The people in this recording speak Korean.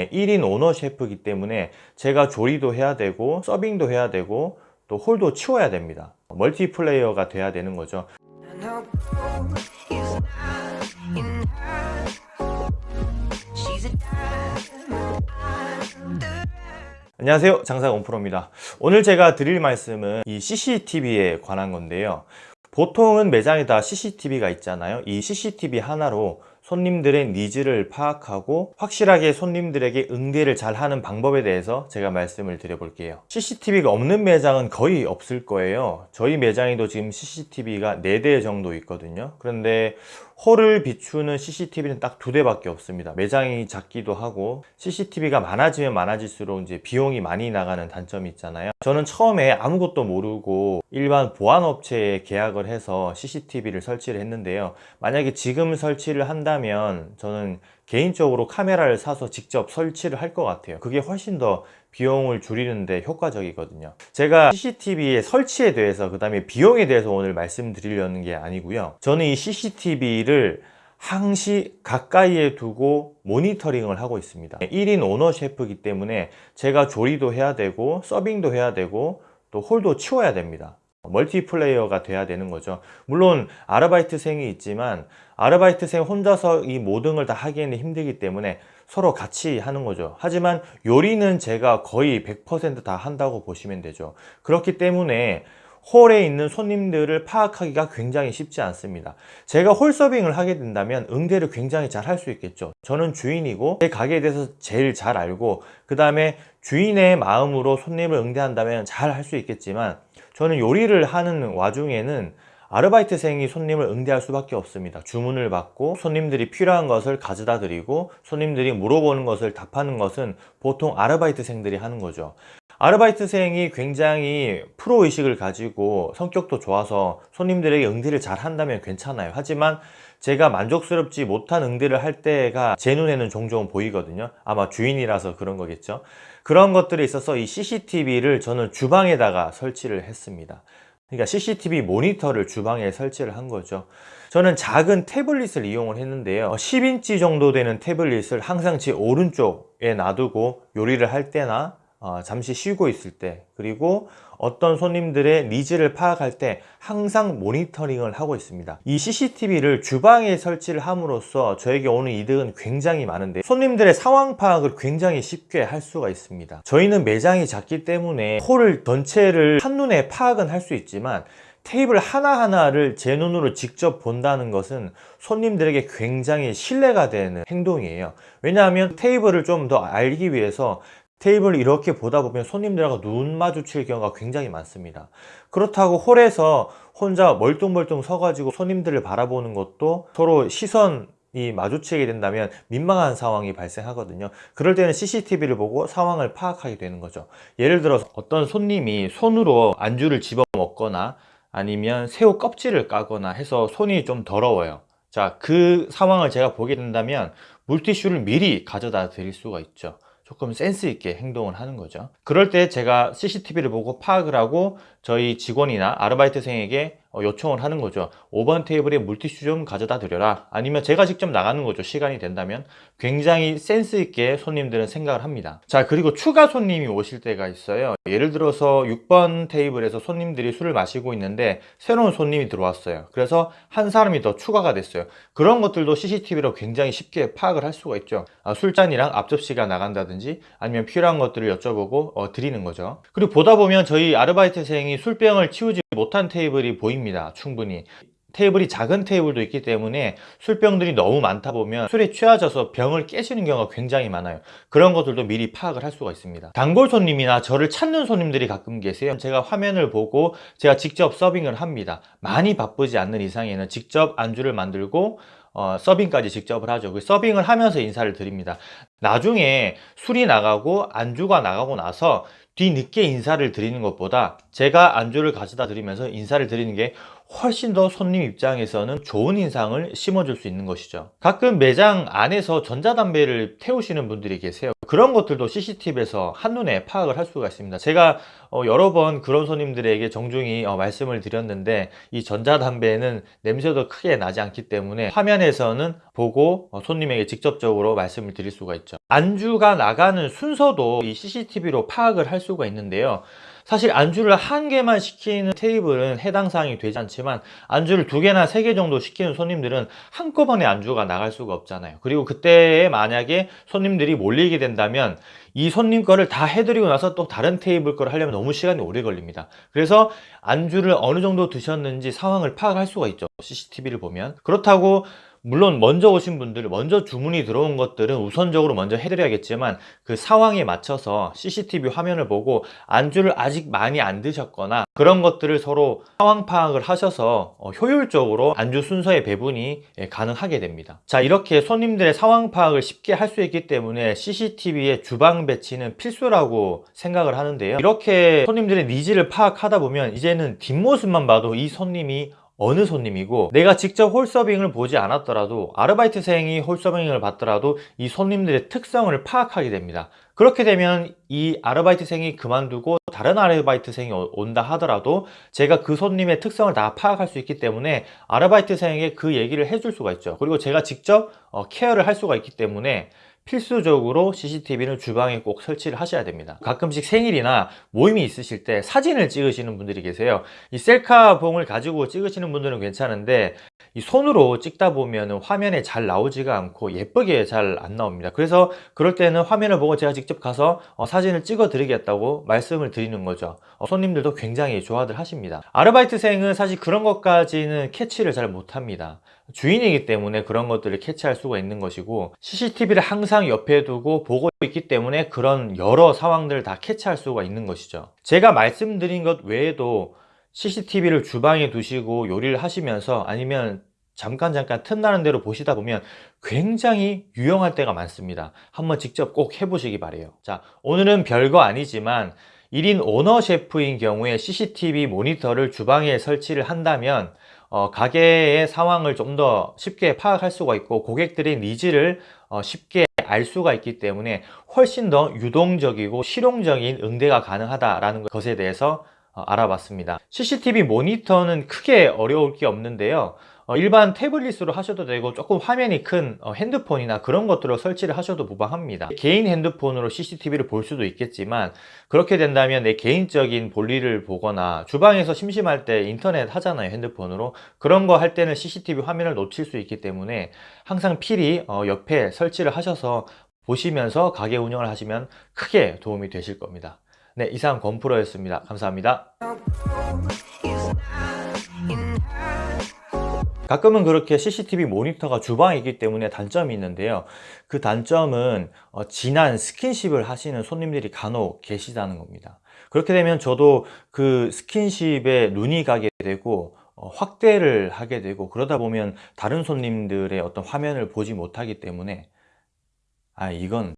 1인 오너 셰프이기 때문에 제가 조리도 해야 되고 서빙도 해야 되고 또 홀도 치워야 됩니다. 멀티플레이어가 돼야 되는 거죠. 안녕하세요. 장사가 온프로입니다. 오늘 제가 드릴 말씀은 이 CCTV에 관한 건데요. 보통은 매장에 다 CCTV가 있잖아요. 이 CCTV 하나로 손님들의 니즈를 파악하고 확실하게 손님들에게 응대를 잘 하는 방법에 대해서 제가 말씀을 드려볼게요. CCTV가 없는 매장은 거의 없을 거예요. 저희 매장에도 지금 CCTV가 4대 정도 있거든요. 그런데 홀을 비추는 CCTV는 딱 두 대밖에 없습니다. 매장이 작기도 하고 CCTV가 많아지면 많아질수록 이제 비용이 많이 나가는 단점이 있잖아요. 저는 처음에 아무것도 모르고 일반 보안업체에 계약을 해서 CCTV를 설치를 했는데요. 만약에 지금 설치를 한다면 저는 개인적으로 카메라를 사서 직접 설치를 할 것 같아요. 그게 훨씬 더 비용을 줄이는데 효과적이거든요. 제가 CCTV의 설치에 대해서 그 다음에 비용에 대해서 오늘 말씀드리려는 게 아니고요. 저는 이 CCTV를 항시 가까이에 두고 모니터링을 하고 있습니다. 1인 오너 셰프이기 때문에 제가 조리도 해야 되고 서빙도 해야 되고 또 홀도 치워야 됩니다 멀티플레이어가 돼야 되는 거죠. 물론 아르바이트생이 있지만 아르바이트생 혼자서 이 모든 걸 다 하기에는 힘들기 때문에 서로 같이 하는 거죠. 하지만 요리는 제가 거의 100%다 한다고 보시면 되죠. 그렇기 때문에 홀에 있는 손님들을 파악하기가 굉장히 쉽지 않습니다. 제가 홀 서빙을 하게 된다면 응대를 굉장히 잘 할 수 있겠죠. 저는 주인이고 제 가게에 대해서 제일 잘 알고 그 다음에 주인의 마음으로 손님을 응대한다면 잘 할 수 있겠지만 저는 요리를 하는 와중에는 아르바이트생이 손님을 응대할 수밖에 없습니다. 주문을 받고 손님들이 필요한 것을 가져다 드리고 손님들이 물어보는 것을 답하는 것은 보통 아르바이트생들이 하는 거죠 아르바이트생이 굉장히 프로의식을 가지고 성격도 좋아서 손님들에게 응대를 잘 한다면 괜찮아요. 하지만 제가 만족스럽지 못한 응대를 할 때가 제 눈에는 종종 보이거든요. 아마 주인이라서 그런 거겠죠. 그런 것들에 있어서 이 CCTV를 저는 주방에다가 설치를 했습니다. 그러니까 CCTV 모니터를 주방에 설치를 한 거죠. 저는 작은 태블릿을 이용을 했는데요. 10인치 정도 되는 태블릿을 항상 제 오른쪽에 놔두고 요리를 할 때나 어, 잠시 쉬고 있을 때 그리고 어떤 손님들의 needs를 파악할 때 항상 모니터링을 하고 있습니다. 이 CCTV를 주방에 설치를 함으로써 저에게 오는 이득은 굉장히 많은데 손님들의 상황 파악을 굉장히 쉽게 할 수가 있습니다. 저희는 매장이 작기 때문에 홀을 전체를 한눈에 파악은 할 수 있지만 테이블 하나하나를 제 눈으로 직접 본다는 것은 손님들에게 굉장히 신뢰가 되는 행동이에요. 왜냐하면 테이블을 좀 더 알기 위해서 테이블을 이렇게 보다 보면 손님들하고 눈 마주칠 경우가 굉장히 많습니다. 그렇다고 홀에서 혼자 멀뚱멀뚱 서가지고 손님들을 바라보는 것도 서로 시선 이 마주치게 된다면 민망한 상황이 발생하거든요. 그럴 때는 CCTV를 보고 상황을 파악하게 되는 거죠. 예를 들어서 어떤 손님이 손으로 안주를 집어 먹거나 아니면 새우 껍질을 까거나 해서 손이 좀 더러워요. 자 그 상황을 제가 보게 된다면 물티슈를 미리 가져다 드릴 수가 있죠 조금 센스 있게 행동을 하는 거죠. 그럴 때 제가 CCTV를 보고 파악을 하고 저희 직원이나 아르바이트생에게 어, 요청을 하는 거죠. 5번 테이블에 물티슈 좀 가져다 드려라. 아니면 제가 직접 나가는 거죠. 시간이 된다면 굉장히 센스 있게 손님들은 생각을 합니다. 자 그리고 추가 손님이 오실 때가 있어요. 예를 들어서 6번 테이블에서 손님들이 술을 마시고 있는데 새로운 손님이 들어왔어요. 그래서 한 사람이 더 추가가 됐어요. 그런 것들도 CCTV로 굉장히 쉽게 파악을 할 수가 있죠. 아, 술잔이랑 앞접시가 나간다든지 아니면 필요한 것들을 여쭤보고 어, 드리는 거죠. 그리고 보다 보면 저희 아르바이트생이 술병을 치우지 못한 테이블이 보입니다. 충분히. 테이블이 작은 테이블도 있기 때문에 술병들이 너무 많다 보면 술에 취하져서 병을 깨시는 경우가 굉장히 많아요. 그런 것들도 미리 파악을 할 수가 있습니다. 단골 손님이나 저를 찾는 손님들이 가끔 계세요. 제가 화면을 보고 제가 직접 서빙을 합니다. 많이 바쁘지 않는 이상에는 직접 안주를 만들고 어, 서빙까지 직접을 하죠. 그 서빙을 하면서 인사를 드립니다. 나중에 술이 나가고 안주가 나가고 나서 뒤늦게 인사를 드리는 것보다 제가 안주를 가져다 드리면서 인사를 드리는 게 훨씬 더 손님 입장에서는 좋은 인상을 심어줄 수 있는 것이죠. 가끔 매장 안에서 전자담배를 태우시는 분들이 계세요. 그런 것들도 CCTV에서 한눈에 파악을 할 수가 있습니다. 제가 어, 여러 번 그런 손님들에게 정중히 어, 말씀을 드렸는데 이 전자담배는 냄새도 크게 나지 않기 때문에 화면에서는 보고 어, 손님에게 직접적으로 말씀을 드릴 수가 있죠. 안주가 나가는 순서도 이 CCTV로 파악을 할 수가 있는데요. 사실 안주를 한 개만 시키는 테이블은 해당 사항이 되지 않지만 안주를 두 개나 세 개 정도 시키는 손님들은 한꺼번에 안주가 나갈 수가 없잖아요. 그리고 그때에 만약에 손님들이 몰리게 된다면 이 손님 거를 다 해드리고 나서 또 다른 테이블 거를 하려면 너무 시간이 오래 걸립니다. 그래서 안주를 어느 정도 드셨는지 상황을 파악할 수가 있죠. CCTV를 보면. 그렇다고 물론 먼저 오신 분들, 먼저 주문이 들어온 것들은 우선적으로 먼저 해드려야겠지만 그 상황에 맞춰서 CCTV 화면을 보고 안주를 아직 많이 안 드셨거나 그런 것들을 서로 상황 파악을 하셔서 어, 효율적으로 안주 순서의 배분이 예, 가능하게 됩니다. 자, 이렇게 손님들의 상황 파악을 쉽게 할 수 있기 때문에 CCTV의 주방 배치는 필수라고 생각을 하는데요. 이렇게 손님들의 needs를 파악하다 보면 이제는 뒷모습만 봐도 이 손님이 어느 손님이고 내가 직접 홀서빙을 보지 않았더라도 아르바이트생이 홀서빙을 봤더라도 이 손님들의 특성을 파악하게 됩니다. 그렇게 되면 이 아르바이트생이 그만두고 다른 아르바이트생이 오- 온다 하더라도 제가 그 손님의 특성을 다 파악할 수 있기 때문에 아르바이트생에게 그 얘기를 해줄 수가 있죠. 그리고 제가 직접 어, 케어를 할 수가 있기 때문에 필수적으로 CCTV는 주방에 꼭 설치를 하셔야 됩니다. 가끔씩 생일이나 모임이 있으실 때 사진을 찍으시는 분들이 계세요. 이 셀카봉을 가지고 찍으시는 분들은 괜찮은데 이 손으로 찍다 보면 화면에 잘 나오지가 않고 예쁘게 잘 안 나옵니다. 그래서 그럴 때는 화면을 보고 제가 직접 가서 어, 사진을 찍어 드리겠다고 말씀을 드리는 거죠. 어, 손님들도 굉장히 좋아들 하십니다. 아르바이트생은 사실 그런 것까지는 캐치를 잘 못합니다 주인이기 때문에 그런 것들을 캐치할 수가 있는 것이고 CCTV를 항상 옆에 두고 보고 있기 때문에 그런 여러 상황들을 다 캐치할 수가 있는 것이죠. 제가 말씀드린 것 외에도 CCTV를 주방에 두시고 요리를 하시면서 아니면 잠깐 잠깐 틈나는 대로 보시다 보면 굉장히 유용할 때가 많습니다. 한번 직접 꼭 해보시기 바래요. 자 오늘은 별거 아니지만 1인 오너 셰프인 경우에 CCTV 모니터를 주방에 설치를 한다면 어, 가게의 상황을 좀 더 쉽게 파악할 수가 있고 고객들의 needs를 어, 쉽게 알 수가 있기 때문에 훨씬 더 유동적이고 실용적인 응대가 가능하다라는 것에 대해서 어, 알아봤습니다. CCTV 모니터는 크게 어려울 게 없는데요. 어, 일반 태블릿으로 하셔도 되고 조금 화면이 큰 어, 핸드폰이나 그런 것들로 설치를 하셔도 무방합니다. 개인 핸드폰으로 CCTV를 볼 수도 있겠지만 그렇게 된다면 내 개인적인 볼일을 보거나 주방에서 심심할 때 인터넷 하잖아요 핸드폰으로 그런 거 할 때는 CCTV 화면을 놓칠 수 있기 때문에 항상 필히 어, 옆에 설치를 하셔서 보시면서 가게 운영을 하시면 크게 도움이 되실 겁니다. 네, 이상 권프로였습니다. 감사합니다. 가끔은 그렇게 CCTV 모니터가 주방에 있기 때문에 단점이 있는데요. 그 단점은 어, 진한 스킨십을 하시는 손님들이 간혹 계시다는 겁니다. 그렇게 되면 저도 그 스킨십에 눈이 가게 되고 어, 확대를 하게 되고 그러다 보면 다른 손님들의 어떤 화면을 보지 못하기 때문에 아 이건